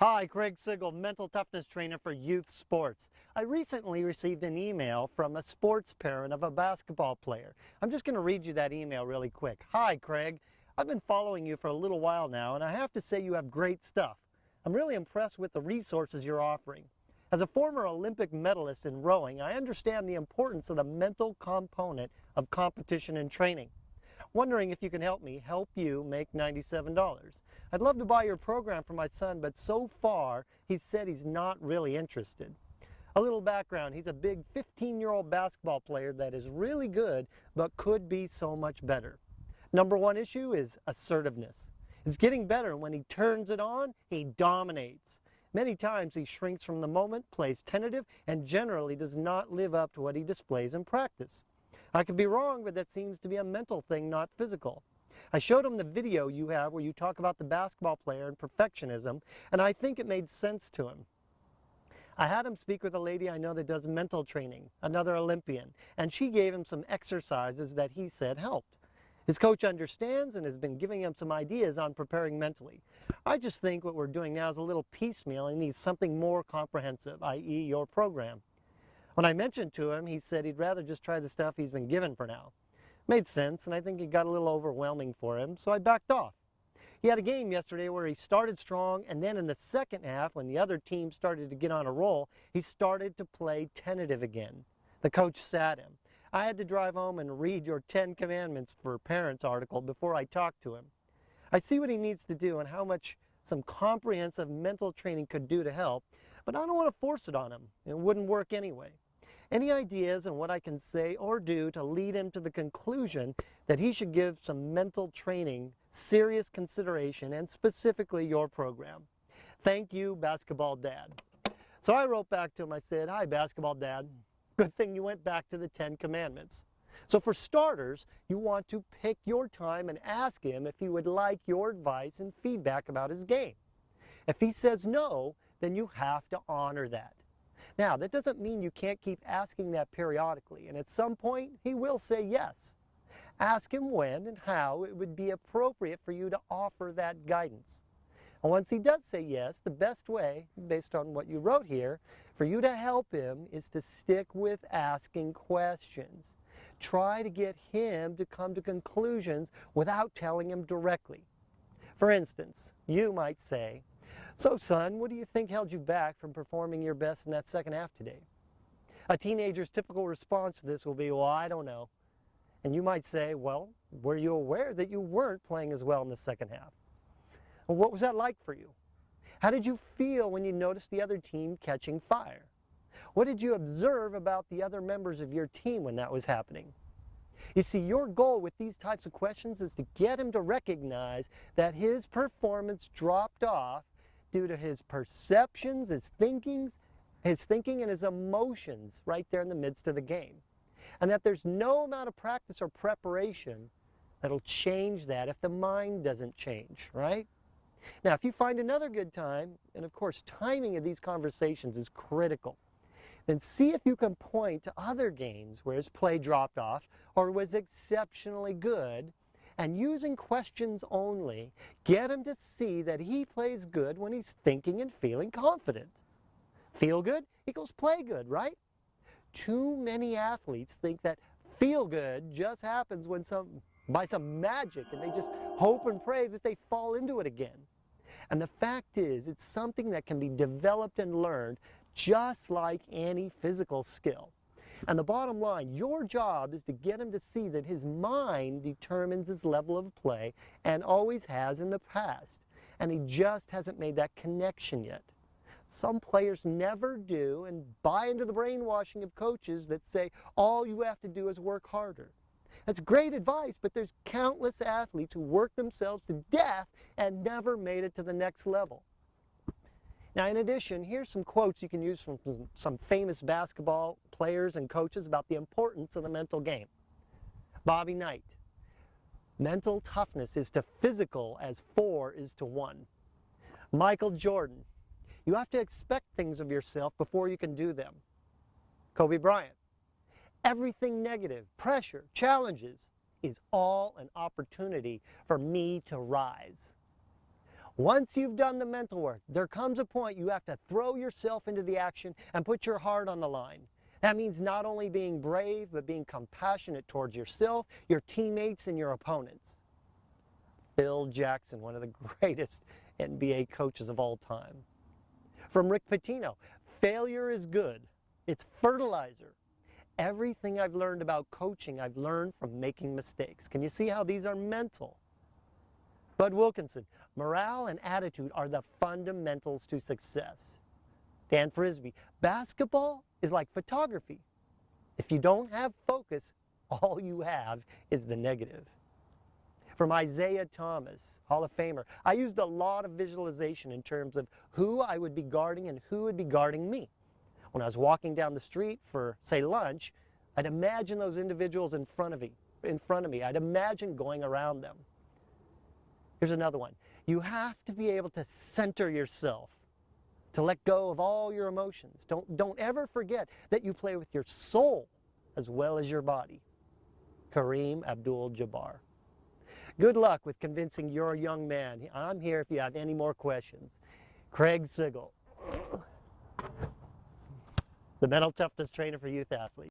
Hi, Craig Sigl, mental toughness trainer for youth sports. I recently received an email from a sports parent of a basketball player. I'm just going to read you that email really quick. Hi, Craig. I've been following you for a little while now, and I have to say you have great stuff. I'm really impressed with the resources you're offering. As a former Olympic medalist in rowing, I understand the importance of the mental component of competition and training. Wondering if you can help me help you make $97. I'd love to buy your program for my son, but so far he said he's not really interested. A little background, he's a big 15-year-old basketball player that is really good, but could be so much better. Number one issue is assertiveness. It's getting better. When he turns it on, he dominates. Many times he shrinks from the moment, plays tentative, and generally does not live up to what he displays in practice. I could be wrong, but that seems to be a mental thing, not physical. I showed him the video you have where you talk about the basketball player and perfectionism, and I think it made sense to him. I had him speak with a lady I know that does mental training, another Olympian, and she gave him some exercises that he said helped. His coach understands and has been giving him some ideas on preparing mentally. I just think what we're doing now is a little piecemeal and needs something more comprehensive, i.e. your program. When I mentioned to him, he said he'd rather just try the stuff he's been given for now. Made sense, and I think it got a little overwhelming for him, so I backed off. He had a game yesterday where he started strong, and then in the second half, when the other team started to get on a roll, he started to play tentative again. The coach sat him. I had to drive home and read your Ten Commandments for Parents article before I talked to him. I see what he needs to do and how much some comprehensive mental training could do to help, but I don't want to force it on him. It wouldn't work anyway. Any ideas on what I can say or do to lead him to the conclusion that he should give some mental training serious consideration and specifically your program? Thank you, Basketball Dad. So I wrote back to him, I said, Hi, Basketball Dad. Good thing you went back to the Ten Commandments. So for starters, you want to pick your time and ask him if he would like your advice and feedback about his game. If he says no, then you have to honor that. Now, that doesn't mean you can't keep asking that periodically, and at some point, he will say yes. Ask him when and how it would be appropriate for you to offer that guidance. And once he does say yes, the best way, based on what you wrote here, for you to help him is to stick with asking questions. Try to get him to come to conclusions without telling him directly. For instance, you might say, so, son, what do you think held you back from performing your best in that second half today? A teenager's typical response to this will be, well, I don't know. And you might say, well, were you aware that you weren't playing as well in the second half? What was that like for you? How did you feel when you noticed the other team catching fire? What did you observe about the other members of your team when that was happening? You see, your goal with these types of questions is to get him to recognize that his performance dropped off due to his perceptions, his thinkings, his thinking and his emotions right there in the midst of the game. And that there's no amount of practice or preparation that'll change that if the mind doesn't change, right? Now, if you find another good time, and of course timing of these conversations is critical, then see if you can point to other games where his play dropped off or was exceptionally good and using questions only, get him to see that he plays good when he's thinking and feeling confident. Feel good equals play good, right? Too many athletes think that feel good just happens when some by some magic and they just hope and pray that they fall into it again. And the fact is, it's something that can be developed and learned just like any physical skill. And the bottom line, your job is to get him to see that his mind determines his level of play and always has in the past. And he just hasn't made that connection yet. Some players never do and buy into the brainwashing of coaches that say all you have to do is work harder. That's great advice, but there's countless athletes who work themselves to death and never made it to the next level. Now, in addition, here's some quotes you can use from some famous basketball players and coaches about the importance of the mental game. Bobby Knight, mental toughness is to physical as four is to one. Michael Jordan, you have to expect things of yourself before you can do them. Kobe Bryant, everything negative, pressure, challenges is all an opportunity for me to rise. Once you've done the mental work, there comes a point you have to throw yourself into the action and put your heart on the line. That means not only being brave, but being compassionate towards yourself, your teammates, and your opponents. Phil Jackson, one of the greatest NBA coaches of all time. From Rick Pitino, failure is good. It's fertilizer. Everything I've learned about coaching, I've learned from making mistakes. Can you see how these are mental? Bud Wilkinson, morale and attitude are the fundamentals to success. Dan Frisbie, basketball is like photography. If you don't have focus, all you have is the negative. From Isiah Thomas, Hall of Famer, I used a lot of visualization in terms of who I would be guarding and who would be guarding me. When I was walking down the street for, say, lunch, I'd imagine those individuals in front of me. In front of me. I'd imagine going around them. Here's another one. You have to be able to center yourself, to let go of all your emotions. Don't, don't ever forget that you play with your soul as well as your body. Kareem Abdul-Jabbar. Good luck with convincing your young man. I'm here if you have any more questions. Craig Sigl, the mental toughness trainer for youth athletes.